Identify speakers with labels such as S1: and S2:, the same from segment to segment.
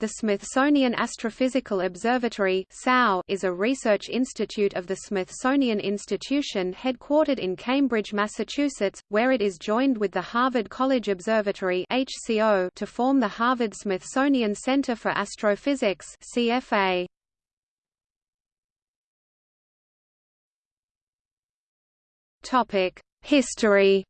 S1: The Smithsonian Astrophysical Observatory is a research institute of the Smithsonian Institution headquartered in Cambridge, Massachusetts, where it is joined with the Harvard College Observatory to form the Harvard-Smithsonian Center for Astrophysics. History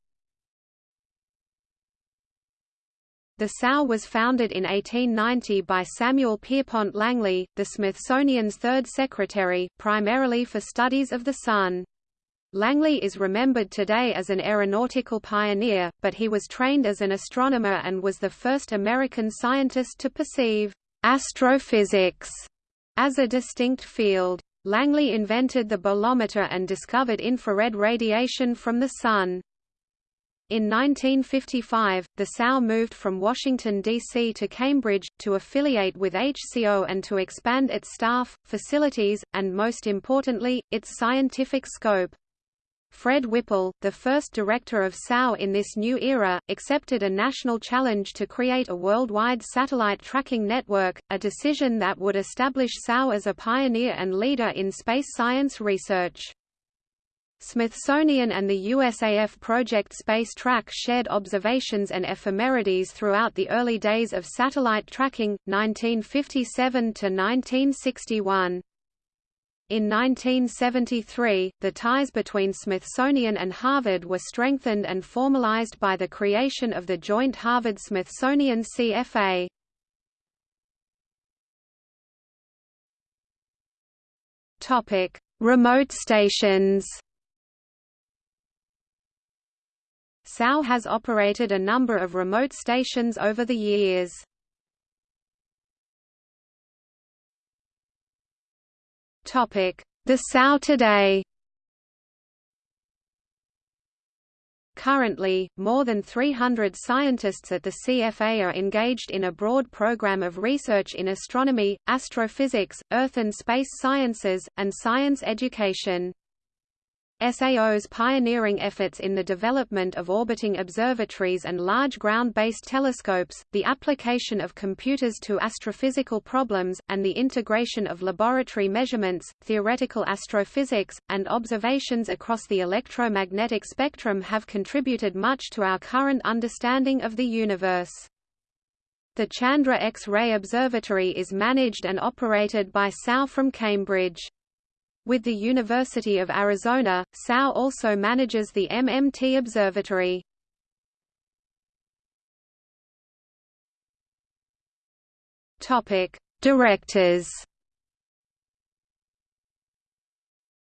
S1: The SAO was founded in 1890 by Samuel Pierpont Langley, the Smithsonian's third secretary, primarily for studies of the Sun. Langley is remembered today as an aeronautical pioneer, but he was trained as an astronomer and was the first American scientist to perceive astrophysics as a distinct field. Langley invented the bolometer and discovered infrared radiation from the Sun. In 1955, the SAO moved from Washington, D.C. to Cambridge, to affiliate with HCO and to expand its staff, facilities, and most importantly, its scientific scope. Fred Whipple, the first director of SAO in this new era, accepted a national challenge to create a worldwide satellite tracking network, a decision that would establish SAO as a pioneer and leader in space science research. Smithsonian and the USAF Project Space Track shared observations and ephemerides throughout the early days of satellite tracking, 1957 to 1961. In 1973, the ties between Smithsonian and Harvard were strengthened and formalized by the creation of the joint Harvard-Smithsonian CFA. Topic: Remote stations. SAO has operated a number of remote stations over the years. The SAO today Currently, more than 300 scientists at the CFA are engaged in a broad program of research in astronomy, astrophysics, earth and space sciences, and science education. SAO's pioneering efforts in the development of orbiting observatories and large ground-based telescopes, the application of computers to astrophysical problems, and the integration of laboratory measurements, theoretical astrophysics, and observations across the electromagnetic spectrum have contributed much to our current understanding of the universe. The Chandra X-ray Observatory is managed and operated by SAO from Cambridge. With the University of Arizona, SAO also manages the MMT Observatory. Topic: Directors.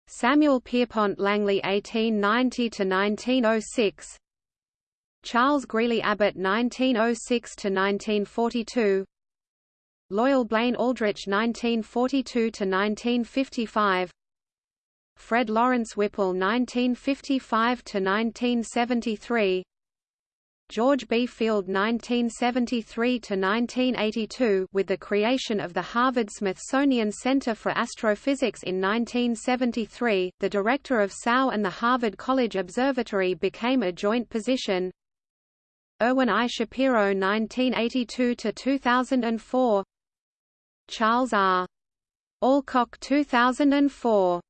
S1: Samuel Pierpont Langley 1890 to 1906. Charles Greeley Abbot 1906 to 1942. Loyal Blaine Aldrich 1942 to 1955. Fred Lawrence Whipple 1955 to 1973 George B. Field 1973 to 1982 with the creation of the Harvard-Smithsonian Center for Astrophysics in 1973 the director of SAO and the Harvard College Observatory became a joint position Irwin I. Shapiro 1982 to 2004 Charles R. Alcock 2004